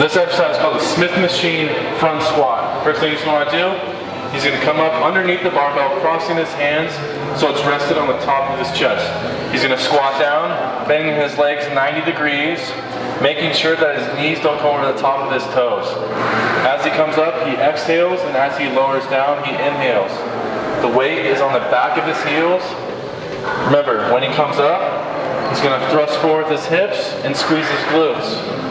This exercise is called the Smith Machine Front Squat. First thing you want to do, he's going to come up underneath the barbell, crossing his hands so it's rested on the top of his chest. He's going to squat down, bending his legs 90 degrees, making sure that his knees don't go over the top of his toes. As he comes up, he exhales, and as he lowers down, he inhales. The weight is on the back of his heels. Remember, when he comes up, he's going to thrust forward his hips and squeeze his glutes.